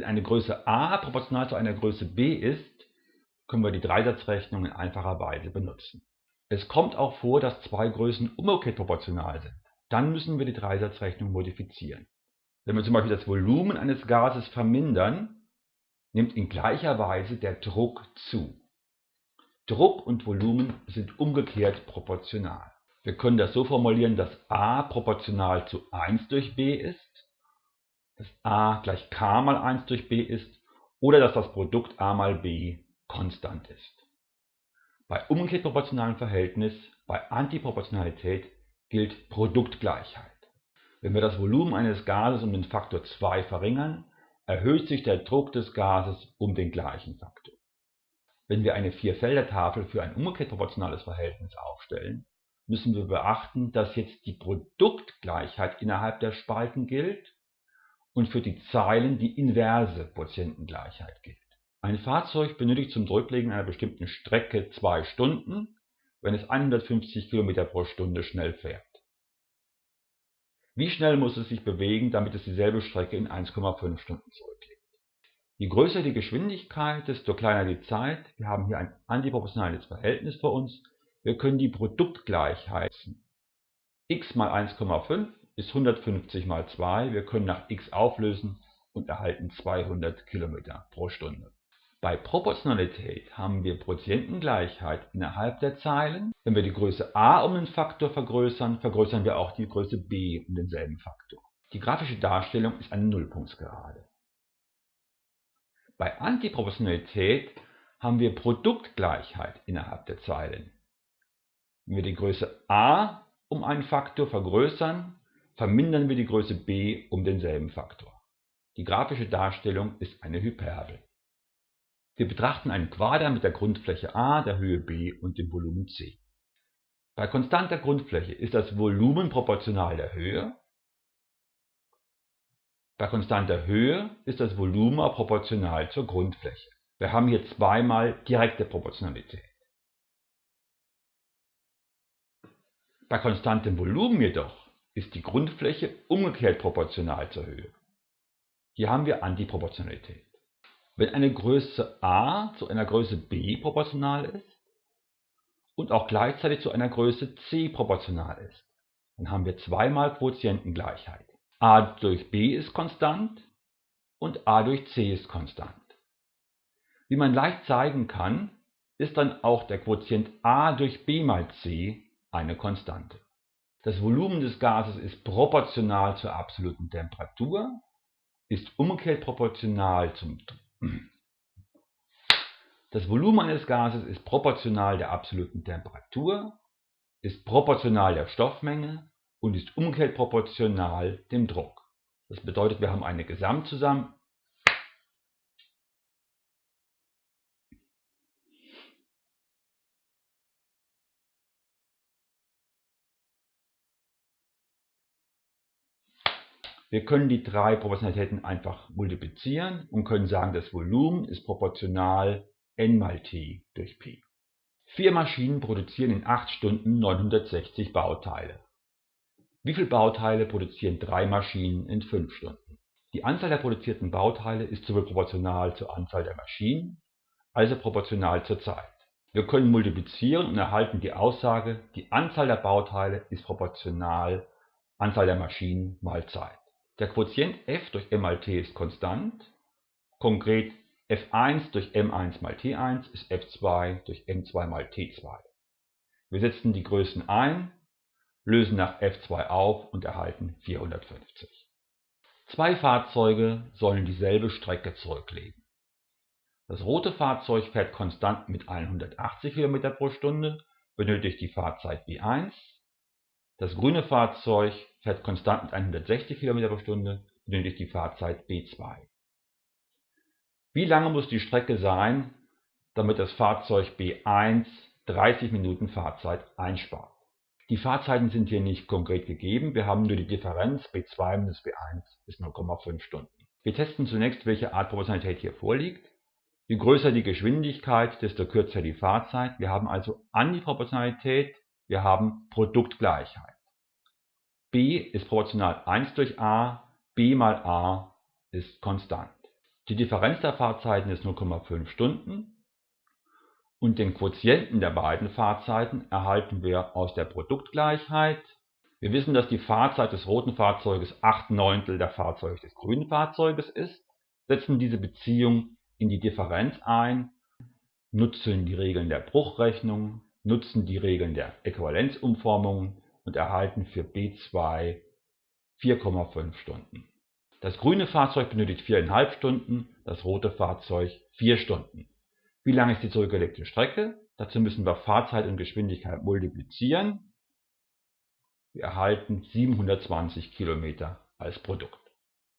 Wenn eine Größe a proportional zu einer Größe b ist, können wir die Dreisatzrechnung in einfacher Weise benutzen. Es kommt auch vor, dass zwei Größen umgekehrt proportional sind. Dann müssen wir die Dreisatzrechnung modifizieren. Wenn wir zum Beispiel das Volumen eines Gases vermindern, nimmt in gleicher Weise der Druck zu. Druck und Volumen sind umgekehrt proportional. Wir können das so formulieren, dass a proportional zu 1 durch b ist, dass a gleich k mal 1 durch b ist oder dass das Produkt a mal b konstant ist. Bei umgekehrt proportionalem Verhältnis, bei Antiproportionalität gilt Produktgleichheit. Wenn wir das Volumen eines Gases um den Faktor 2 verringern, erhöht sich der Druck des Gases um den gleichen Faktor. Wenn wir eine Vierfelder-Tafel für ein umgekehrt proportionales Verhältnis aufstellen, müssen wir beachten, dass jetzt die Produktgleichheit innerhalb der Spalten gilt und für die Zeilen die inverse Quotientengleichheit gilt. Ein Fahrzeug benötigt zum Zurücklegen einer bestimmten Strecke zwei Stunden, wenn es 150 km pro Stunde schnell fährt. Wie schnell muss es sich bewegen, damit es dieselbe Strecke in 1,5 Stunden zurücklegt? Je größer die Geschwindigkeit, desto kleiner die Zeit. Wir haben hier ein antiproportionales Verhältnis vor uns wir können die Produktgleichheit x mal 1,5 ist 150 mal 2. Wir können nach x auflösen und erhalten 200 km pro Stunde. Bei Proportionalität haben wir Quotientengleichheit innerhalb der Zeilen. Wenn wir die Größe a um den Faktor vergrößern, vergrößern wir auch die Größe b um denselben Faktor. Die grafische Darstellung ist eine Nullpunktsgerade. Bei Antiproportionalität haben wir Produktgleichheit innerhalb der Zeilen. Wenn wir die Größe a um einen Faktor vergrößern, vermindern wir die Größe b um denselben Faktor. Die grafische Darstellung ist eine Hyperbel. Wir betrachten einen Quader mit der Grundfläche a, der Höhe b und dem Volumen c. Bei konstanter Grundfläche ist das Volumen proportional der Höhe. Bei konstanter Höhe ist das Volumen proportional zur Grundfläche. Wir haben hier zweimal direkte Proportionalität. Bei konstantem Volumen jedoch ist die Grundfläche umgekehrt proportional zur Höhe. Hier haben wir Antiproportionalität. Wenn eine Größe a zu einer Größe b proportional ist und auch gleichzeitig zu einer Größe c proportional ist, dann haben wir zweimal Quotientengleichheit. a durch b ist konstant und a durch c ist konstant. Wie man leicht zeigen kann, ist dann auch der Quotient a durch b mal c eine Konstante. Das Volumen des Gases ist proportional zur absoluten Temperatur, ist umgekehrt proportional zum Das Volumen eines Gases ist proportional der absoluten Temperatur, ist proportional der Stoffmenge und ist umgekehrt proportional dem Druck. Das bedeutet, wir haben eine Gesamtzusammen Wir können die drei Proportionalitäten einfach multiplizieren und können sagen, das Volumen ist proportional n mal t durch p. Vier Maschinen produzieren in 8 Stunden 960 Bauteile. Wie viele Bauteile produzieren drei Maschinen in 5 Stunden? Die Anzahl der produzierten Bauteile ist sowohl proportional zur Anzahl der Maschinen, als auch proportional zur Zeit. Wir können multiplizieren und erhalten die Aussage, die Anzahl der Bauteile ist proportional Anzahl der Maschinen mal Zeit. Der Quotient f durch m mal t ist konstant, konkret f1 durch m1 mal t1 ist f2 durch m2 mal t2. Wir setzen die Größen ein, lösen nach f2 auf und erhalten 450. Zwei Fahrzeuge sollen dieselbe Strecke zurücklegen. Das rote Fahrzeug fährt konstant mit 180 km pro Stunde, benötigt die Fahrzeit b1. Das grüne Fahrzeug fährt konstant mit 160 km pro Stunde, benötigt die Fahrzeit b2. Wie lange muss die Strecke sein, damit das Fahrzeug b1 30 Minuten Fahrzeit einspart? Die Fahrzeiten sind hier nicht konkret gegeben, wir haben nur die Differenz b2 minus b1 ist 0,5 Stunden. Wir testen zunächst, welche Art Proportionalität hier vorliegt. Je größer die Geschwindigkeit, desto kürzer die Fahrzeit. Wir haben also Antiproportionalität, wir haben Produktgleichheit b ist proportional 1 durch a, b mal a ist konstant. Die Differenz der Fahrzeiten ist 0,5 Stunden und den Quotienten der beiden Fahrzeiten erhalten wir aus der Produktgleichheit. Wir wissen, dass die Fahrzeit des roten Fahrzeuges 8 Neuntel der Fahrzeit des grünen Fahrzeuges ist, setzen diese Beziehung in die Differenz ein, nutzen die Regeln der Bruchrechnung, nutzen die Regeln der Äquivalenzumformung und erhalten für B2 4,5 Stunden. Das grüne Fahrzeug benötigt 4,5 Stunden, das rote Fahrzeug 4 Stunden. Wie lang ist die zurückgelegte Strecke? Dazu müssen wir Fahrzeit und Geschwindigkeit multiplizieren. Wir erhalten 720 Kilometer als Produkt.